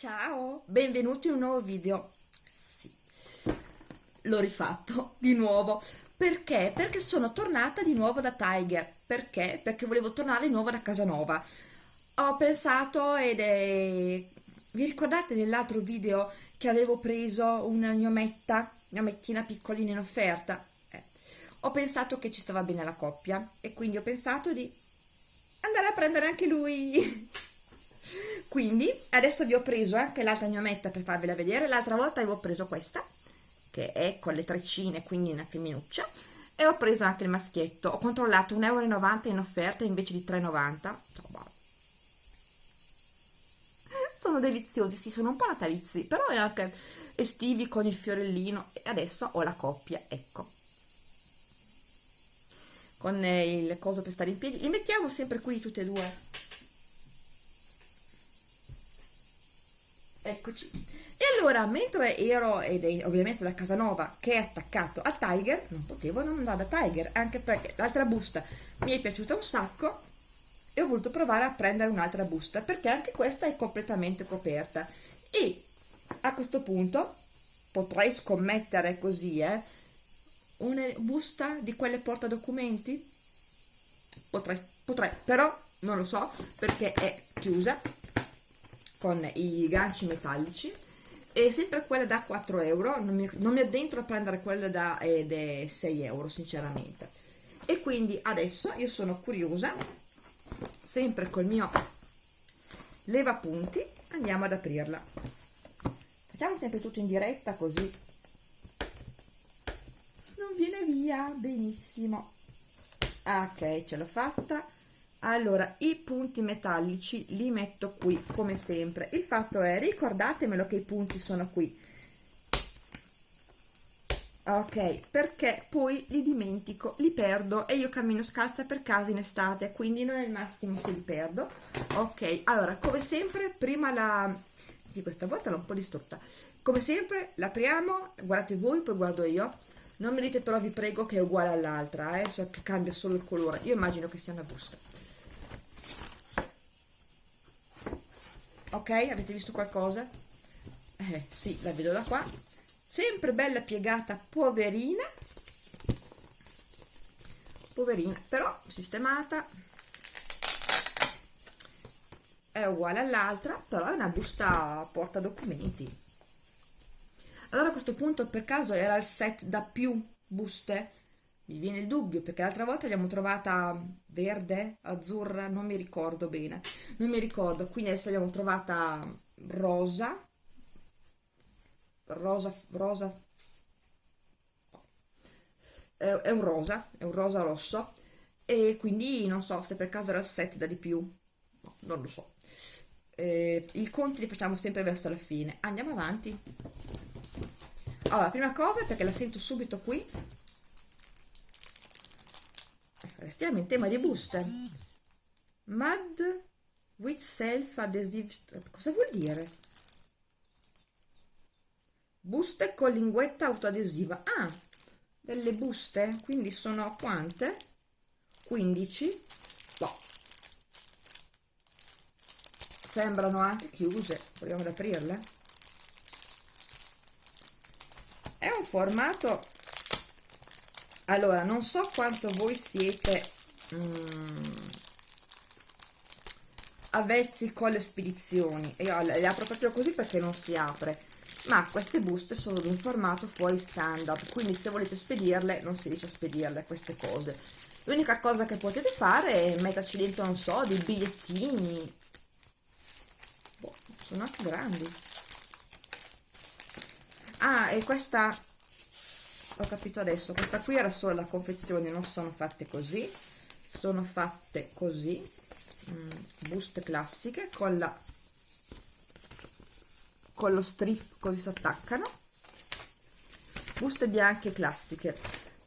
Ciao, benvenuti in un nuovo video. Sì, l'ho rifatto di nuovo. Perché? Perché sono tornata di nuovo da Tiger. Perché? Perché volevo tornare di nuovo da Casanova. Ho pensato ed è... Vi ricordate nell'altro video che avevo preso una gnometta, gnomettina piccolina in offerta? Eh. Ho pensato che ci stava bene la coppia e quindi ho pensato di andare a prendere anche lui. quindi adesso vi ho preso anche l'altra gnometta per farvela vedere. L'altra volta avevo preso questa che è con le treccine quindi una femminuccia. E ho preso anche il maschietto. Ho controllato 1,90 euro in offerta invece di 3,90 sono deliziosi sì sono un po' natalizi però è anche estivi con il fiorellino. E adesso ho la coppia ecco. Con il coso per stare in piedi. Li mettiamo sempre qui tutte e due eccoci. E allora mentre ero ed è ovviamente da Casanova che è attaccato al Tiger non potevo non andare da Tiger anche perché l'altra busta mi è piaciuta un sacco e ho voluto provare a prendere un'altra busta perché anche questa è completamente coperta. E a questo punto potrei scommettere così eh una busta di quelle porta documenti potrei potrei però non lo so perché è chiusa con i ganci metallici e sempre quella da 4 euro non mi, non mi addentro a prendere quella da eh, 6 euro sinceramente. E quindi adesso io sono curiosa sempre col mio leva punti andiamo ad aprirla. Facciamo sempre tutto in diretta così. Non viene via benissimo. Ok ce l'ho fatta allora i punti metallici li metto qui come sempre. Il fatto è ricordatemelo che i punti sono qui. Ok perché poi li dimentico li perdo e io cammino scalza per casa in estate quindi non è il massimo se li perdo. Ok allora come sempre prima la sì questa volta l'ho un po' distrutta. Come sempre l'apriamo guardate voi poi guardo io. Non mi dite però vi prego che è uguale all'altra eh, cioè che cambia solo il colore. Io immagino che sia una busta ok avete visto qualcosa? Eh sì la vedo da qua. Sempre bella piegata poverina. Poverina però sistemata. È uguale all'altra però è una busta porta documenti. Allora a questo punto per caso era il set da più buste mi viene il dubbio perché l'altra volta l'abbiamo trovata verde, azzurra, non mi ricordo bene, non mi ricordo, quindi adesso l'abbiamo trovata rosa, rosa, rosa, è un rosa, è un rosa rosso. E quindi non so se per caso era il set da di più, no, non lo so. Eh, I conti li facciamo sempre verso la fine, andiamo avanti. Allora, prima cosa perché la sento subito qui, restiamo in tema di buste mud with self adhesive strap cosa vuol dire? buste con linguetta autoadesiva ah delle buste quindi sono quante? 15 boh. sembrano anche chiuse proviamo ad aprirle è un formato allora non so quanto voi siete mm, avvezzi con le spedizioni. Io le apro proprio così perché non si apre. Ma queste buste sono di un formato fuori standard quindi se volete spedirle non si riesce a spedirle queste cose. L'unica cosa che potete fare è metterci dentro non so dei bigliettini. Boh, sono anche grandi. Ah e questa ho capito adesso questa qui era solo la confezione non sono fatte così. Sono fatte così mm, buste classiche con la con lo strip così si attaccano buste bianche classiche.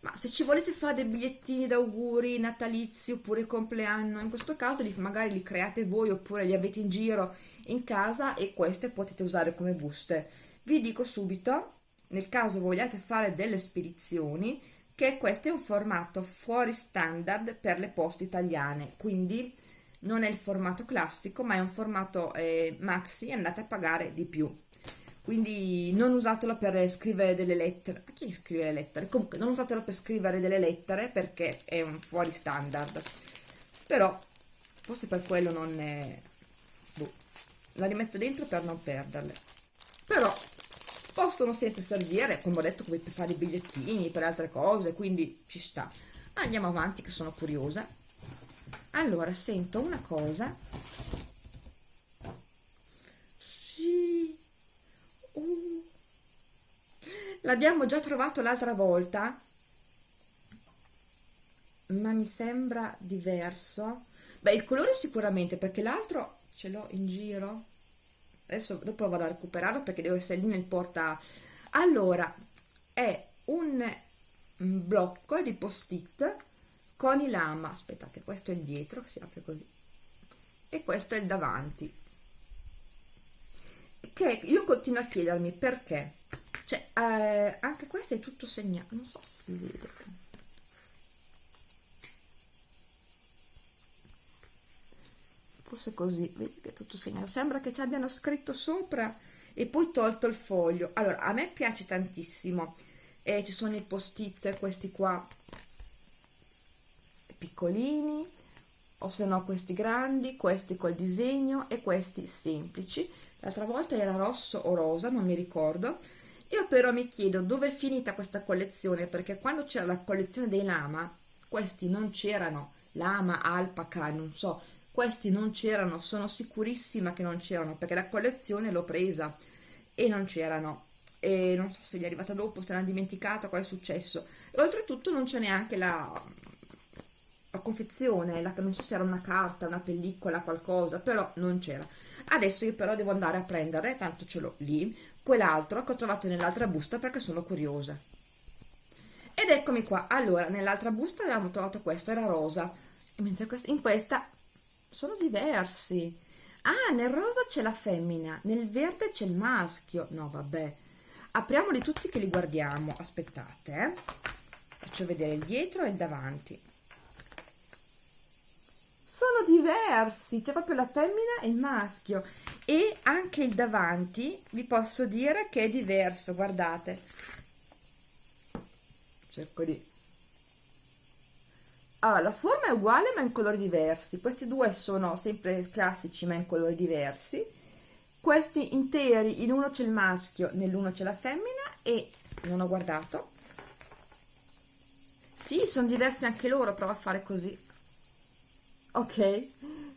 Ma se ci volete fare dei bigliettini d'auguri natalizi oppure compleanno in questo caso li, magari li create voi oppure li avete in giro in casa e queste potete usare come buste. Vi dico subito nel caso vogliate fare delle spedizioni che questo è un formato fuori standard per le poste italiane quindi non è il formato classico ma è un formato eh, maxi andate a pagare di più. Quindi non usatelo per scrivere delle lettere. A chi scrive le lettere? comunque non usatelo per scrivere delle lettere perché è un fuori standard. Però forse per quello non è boh, la rimetto dentro per non perderle. Però possono sempre servire come ho detto come per fare i bigliettini per altre cose quindi ci sta. Andiamo avanti che sono curiosa. Allora sento una cosa. L'abbiamo già trovato l'altra volta ma mi sembra diverso. Beh il colore sicuramente perché l'altro ce l'ho in giro adesso dopo vado a recuperarlo perché devo essere lì nel porta allora è un blocco di post-it con i lama. Aspettate questo è il dietro si apre così. E questo è il davanti. Che io continuo a chiedermi perché. Cioè eh, anche questo è tutto segnato. Non so se si vede forse così vedi che tutto segnato. Sembra che ci abbiano scritto sopra e poi tolto il foglio. Allora a me piace tantissimo. E ci sono i post it questi qua piccolini o se no questi grandi questi col disegno e questi semplici. L'altra volta era rosso o rosa non mi ricordo. Io però mi chiedo dove è finita questa collezione, perché quando c'era la collezione dei lama, questi non c'erano, lama, alpaca, non so, questi non c'erano, sono sicurissima che non c'erano, perché la collezione l'ho presa e non c'erano. E non so se gli è arrivata dopo, se l'hanno dimenticata, cosa è successo. E oltretutto non c'è neanche la, la confezione, la, non so se era una carta, una pellicola, qualcosa, però non c'era. Adesso io però devo andare a prendere, tanto ce l'ho lì, quell'altro che ho trovato nell'altra busta perché sono curiosa ed eccomi qua allora nell'altra busta avevamo trovato questo era rosa mentre in questa sono diversi. Ah nel rosa c'è la femmina nel verde c'è il maschio. No vabbè. Apriamoli tutti che li guardiamo. Aspettate eh. faccio vedere il dietro e il davanti. Sono diversi. C'è proprio la femmina e il maschio. E anche il davanti vi posso dire che è diverso. Guardate. Cerco di allora la forma è uguale ma in colori diversi. Questi due sono sempre classici ma in colori diversi. Questi interi in uno c'è il maschio nell'uno c'è la femmina e non ho guardato. Sì sono diversi anche loro provo a fare così. Ok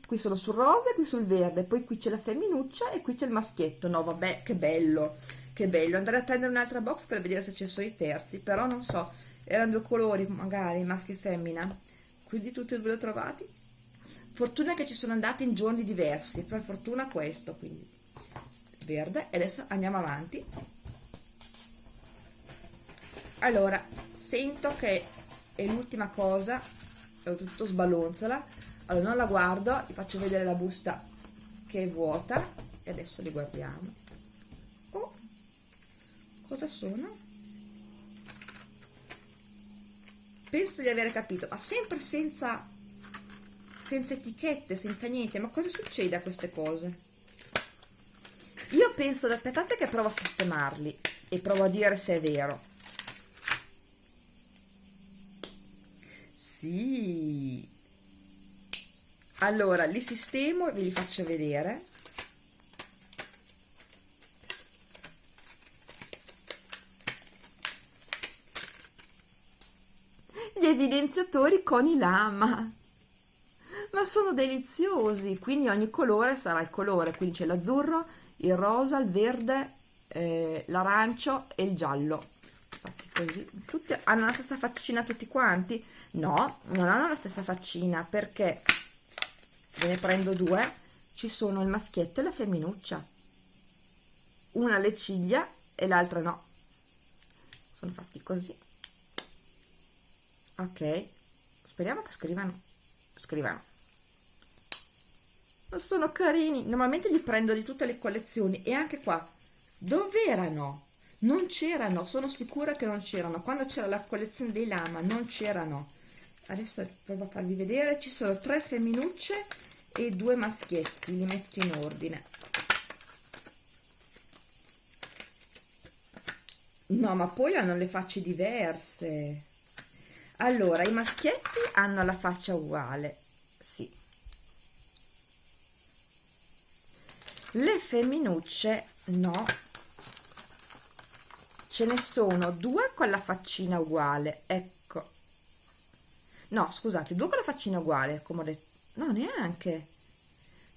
qui sono sul rosa e qui sul verde poi qui c'è la femminuccia e qui c'è il maschietto. No vabbè che bello che bello. Andare a prendere un'altra box per vedere se ci sono i terzi però non so erano due colori magari maschio e femmina quindi tutti e due li ho trovati. Fortuna che ci sono andati in giorni diversi. Per fortuna questo quindi. Verde. E adesso andiamo avanti. Allora sento che è l'ultima cosa. Ho tutto sballonzola. Allora non la guardo. Vi faccio vedere la busta che è vuota. E adesso li guardiamo. Oh cosa sono penso di aver capito ma sempre senza senza etichette senza niente. Ma cosa succede a queste cose? Io penso aspettate che provo a sistemarli e provo a dire se è vero. Sì. Allora li sistemo e ve li faccio vedere gli evidenziatori con i lama. Ma sono deliziosi quindi ogni colore sarà il colore. Quindi c'è l'azzurro il rosa il verde eh, l'arancio e il giallo. Così. Tutti hanno la stessa faccina tutti quanti? No non hanno la stessa faccina perché ve ne prendo due ci sono il maschietto e la femminuccia. Una alle ciglia e l'altra no. Sono fatti così ok. Speriamo che scrivano. Scrivano. Sono carini. Normalmente li prendo di tutte le collezioni. E anche qua. Dove erano? non c'erano. Sono sicura che non c'erano. Quando c'era la collezione dei lama non c'erano. Adesso provo a farvi vedere. Ci sono tre femminucce e due maschietti. Li metto in ordine. No ma poi hanno le facce diverse allora i maschietti hanno la faccia uguale sì. Le femminucce no. Ce ne sono due con la faccina uguale ecco. No scusate due con la faccina uguale come ho detto. No neanche.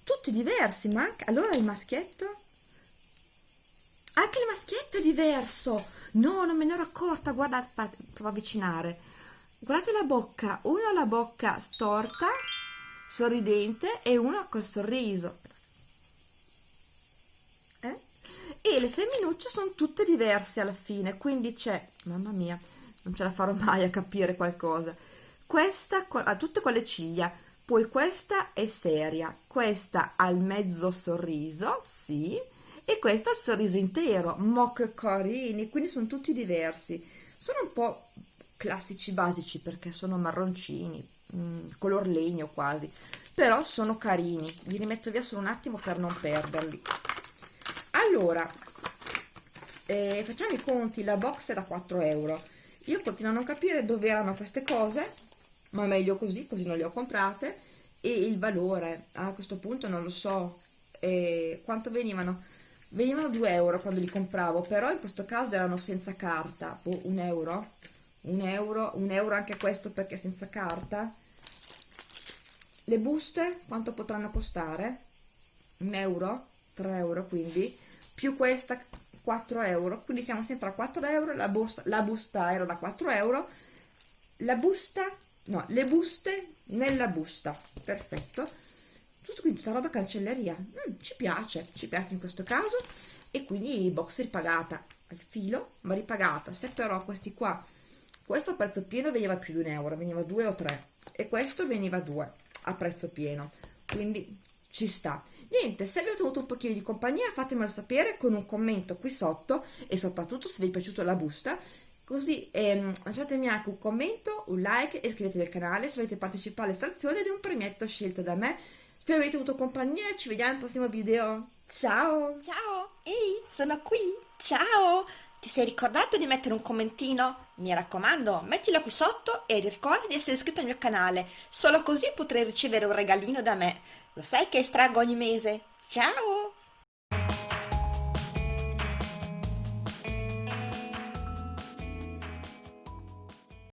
Tutti diversi ma anche allora il maschietto? Anche il maschietto è diverso. No non me ne ero accorta guardate provo a avvicinare guardate la bocca uno ha la bocca storta sorridente e uno col sorriso. Eh? e le femminucce sono tutte diverse alla fine quindi c'è mamma mia non ce la farò mai a capire qualcosa. Questa ha tutte con le ciglia poi questa è seria questa ha il mezzo sorriso sì e questo ha il sorriso intero che carini quindi sono tutti diversi. Sono un po' classici basici perché sono marroncini mh, mm, color legno quasi però sono carini. Li rimetto via solo un attimo per non perderli. Allora eh, facciamo i conti la box è da 4 euro. Io continuo a non capire dove erano queste cose ma meglio così così non le ho comprate. E il valore a questo punto non lo so eh, quanto venivano. Venivano 2 euro quando li compravo però in questo caso erano senza carta oh, un euro un euro un euro anche questo perché senza carta. Le buste quanto potranno costare? Un euro 3 euro quindi. Più questa 4 euro. Quindi siamo sempre a 4 euro. La, borsa, la busta era da 4 euro. La busta no le buste nella busta. Perfetto. Tutto qui tutta roba cancelleria. Mm, ci piace ci piace in questo caso. E quindi box ripagata. Al filo ma ripagata. Se però questi qua questo a prezzo pieno veniva più di un euro veniva due o tre. E questo veniva due a prezzo pieno. Quindi ci sta. Niente se vi ho tenuto un pochino di compagnia fatemelo sapere con un commento qui sotto e soprattutto se vi è piaciuta la busta. Così ehm, lasciatemi anche un commento un like e iscrivetevi al canale se volete partecipare all'estrazione di un premietto scelto da me. Spero avete avuto compagnia ci vediamo al prossimo video. Ciao! Ciao! Ehi sono qui! Ciao! Ti sei ricordato di mettere un commentino? Mi raccomando, mettilo qui sotto e ricorda di essere iscritto al mio canale, solo così potrai ricevere un regalino da me. Lo sai che estraggo ogni mese? Ciao!